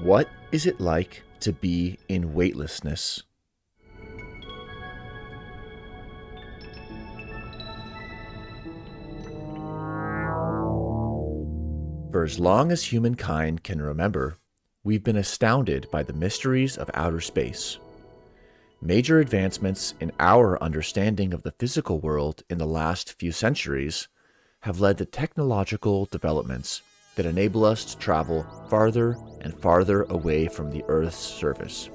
What is it like to be in weightlessness? For as long as humankind can remember, we've been astounded by the mysteries of outer space. Major advancements in our understanding of the physical world in the last few centuries have led to technological developments that enable us to travel farther and farther away from the Earth's surface.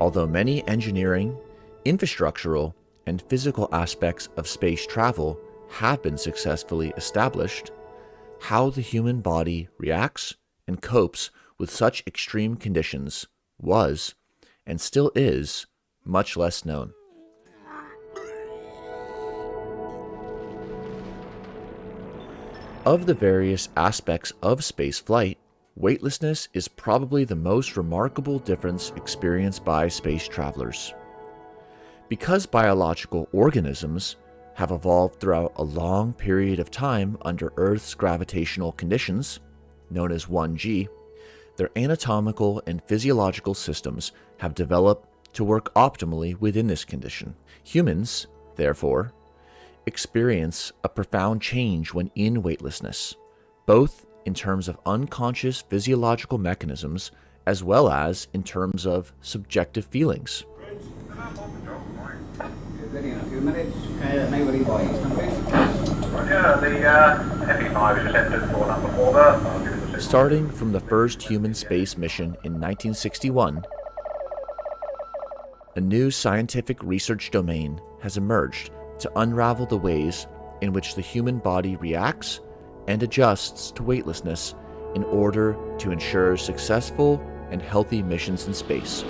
Although many engineering, infrastructural, and physical aspects of space travel have been successfully established, how the human body reacts and copes with such extreme conditions was, and still is, much less known. Of the various aspects of spaceflight, weightlessness is probably the most remarkable difference experienced by space travelers. Because biological organisms have evolved throughout a long period of time under Earth's gravitational conditions, known as 1G, their anatomical and physiological systems have developed to work optimally within this condition. Humans, therefore, experience a profound change when in weightlessness, both in terms of unconscious physiological mechanisms as well as in terms of subjective feelings. Starting from the first human space mission in 1961, a new scientific research domain has emerged to unravel the ways in which the human body reacts and adjusts to weightlessness in order to ensure successful and healthy missions in space.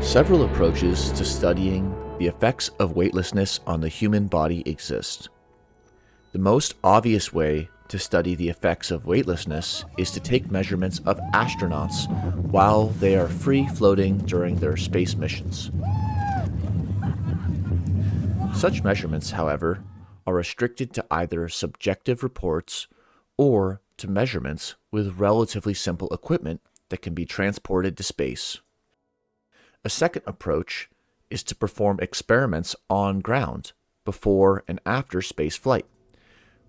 Several approaches to studying the effects of weightlessness on the human body exist. The most obvious way to study the effects of weightlessness is to take measurements of astronauts while they are free floating during their space missions. Such measurements, however, are restricted to either subjective reports or to measurements with relatively simple equipment that can be transported to space. A second approach is to perform experiments on ground before and after space flight,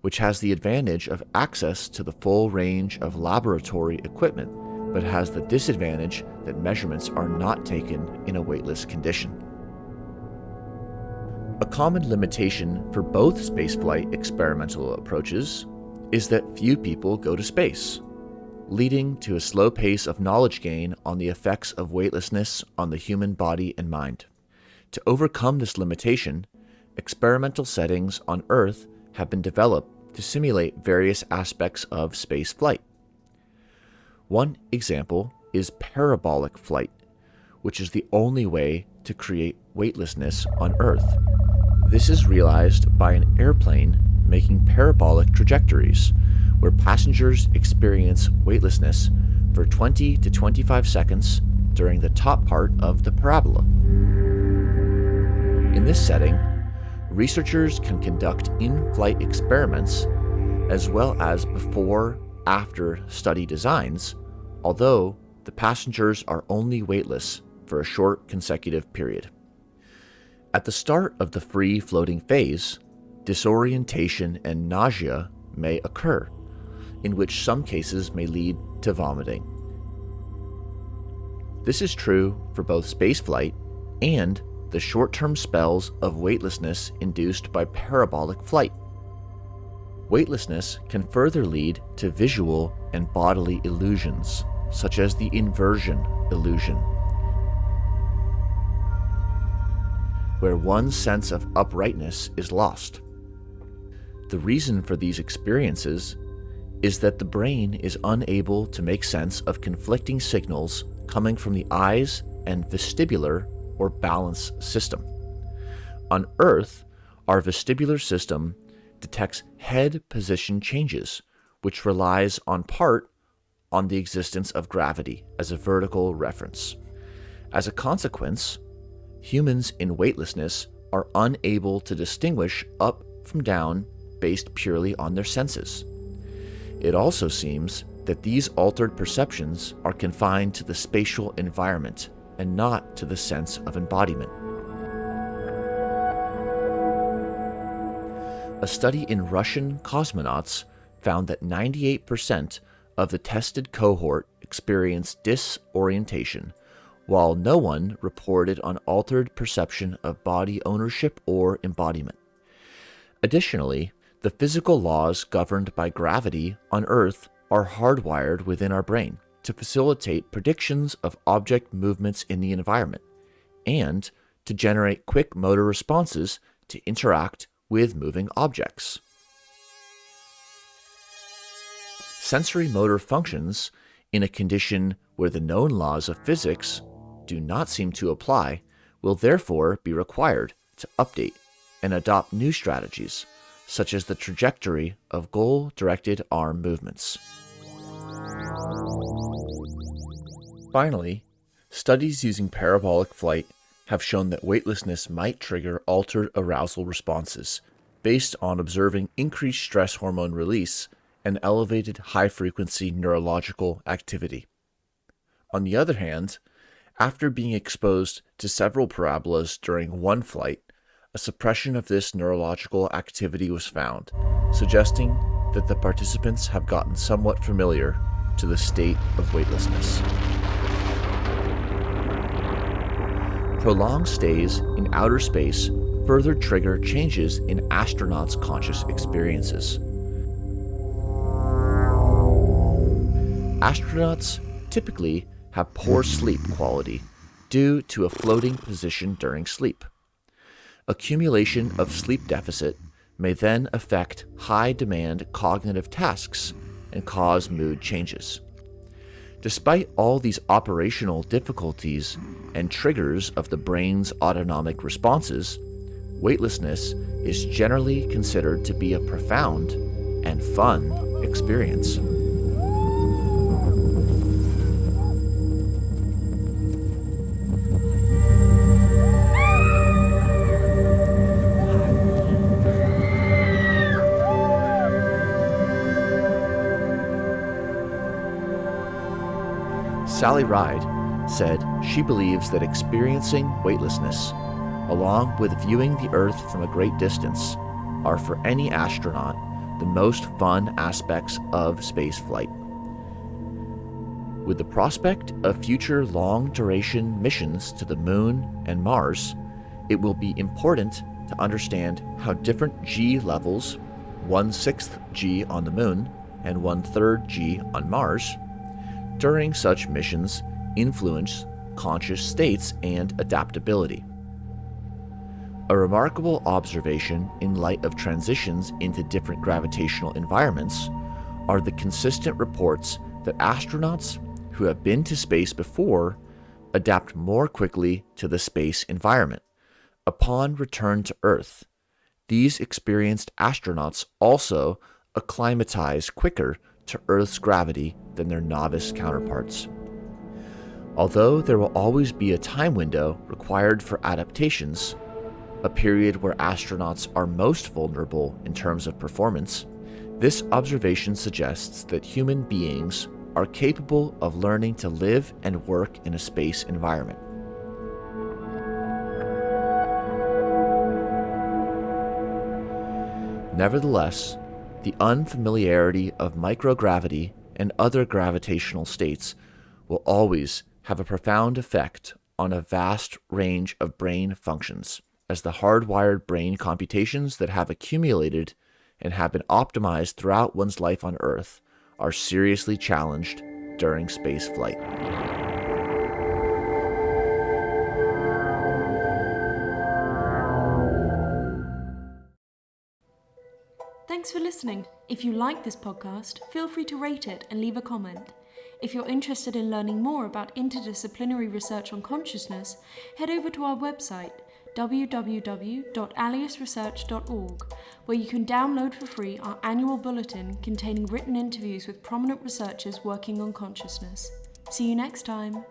which has the advantage of access to the full range of laboratory equipment, but has the disadvantage that measurements are not taken in a weightless condition. A common limitation for both spaceflight experimental approaches is that few people go to space leading to a slow pace of knowledge gain on the effects of weightlessness on the human body and mind. To overcome this limitation, experimental settings on Earth have been developed to simulate various aspects of space flight. One example is parabolic flight, which is the only way to create weightlessness on Earth. This is realized by an airplane making parabolic trajectories, where passengers experience weightlessness for 20 to 25 seconds during the top part of the parabola. In this setting, researchers can conduct in-flight experiments as well as before-after study designs, although the passengers are only weightless for a short consecutive period. At the start of the free floating phase, disorientation and nausea may occur, in which some cases may lead to vomiting. This is true for both spaceflight and the short-term spells of weightlessness induced by parabolic flight. Weightlessness can further lead to visual and bodily illusions, such as the inversion illusion, where one's sense of uprightness is lost. The reason for these experiences is that the brain is unable to make sense of conflicting signals coming from the eyes and vestibular or balance system. On Earth, our vestibular system detects head position changes, which relies on part on the existence of gravity as a vertical reference. As a consequence, humans in weightlessness are unable to distinguish up from down based purely on their senses. It also seems that these altered perceptions are confined to the spatial environment and not to the sense of embodiment. A study in Russian cosmonauts found that 98% of the tested cohort experienced disorientation, while no one reported on altered perception of body ownership or embodiment. Additionally, the physical laws governed by gravity on Earth are hardwired within our brain to facilitate predictions of object movements in the environment and to generate quick motor responses to interact with moving objects. Sensory motor functions in a condition where the known laws of physics do not seem to apply will therefore be required to update and adopt new strategies, such as the trajectory of goal-directed arm movements. Finally, studies using parabolic flight have shown that weightlessness might trigger altered arousal responses based on observing increased stress hormone release and elevated high-frequency neurological activity. On the other hand, after being exposed to several parabolas during one flight, a suppression of this neurological activity was found, suggesting that the participants have gotten somewhat familiar to the state of weightlessness. Prolonged stays in outer space further trigger changes in astronauts' conscious experiences. Astronauts typically have poor sleep quality due to a floating position during sleep. Accumulation of sleep deficit may then affect high demand cognitive tasks and cause mood changes. Despite all these operational difficulties and triggers of the brain's autonomic responses, weightlessness is generally considered to be a profound and fun experience. Sally Ride said she believes that experiencing weightlessness, along with viewing the Earth from a great distance, are for any astronaut the most fun aspects of spaceflight. With the prospect of future long-duration missions to the Moon and Mars, it will be important to understand how different G levels, 1 6th G on the Moon and 1 3rd G on Mars, during such missions influence conscious states and adaptability. A remarkable observation in light of transitions into different gravitational environments are the consistent reports that astronauts who have been to space before adapt more quickly to the space environment. Upon return to Earth, these experienced astronauts also acclimatize quicker to Earth's gravity than their novice counterparts. Although there will always be a time window required for adaptations, a period where astronauts are most vulnerable in terms of performance, this observation suggests that human beings are capable of learning to live and work in a space environment. Nevertheless, the unfamiliarity of microgravity and other gravitational states will always have a profound effect on a vast range of brain functions, as the hardwired brain computations that have accumulated and have been optimized throughout one's life on Earth are seriously challenged during space flight. Thanks for listening. If you like this podcast, feel free to rate it and leave a comment. If you're interested in learning more about interdisciplinary research on consciousness, head over to our website www.aliusresearch.org, where you can download for free our annual bulletin containing written interviews with prominent researchers working on consciousness. See you next time.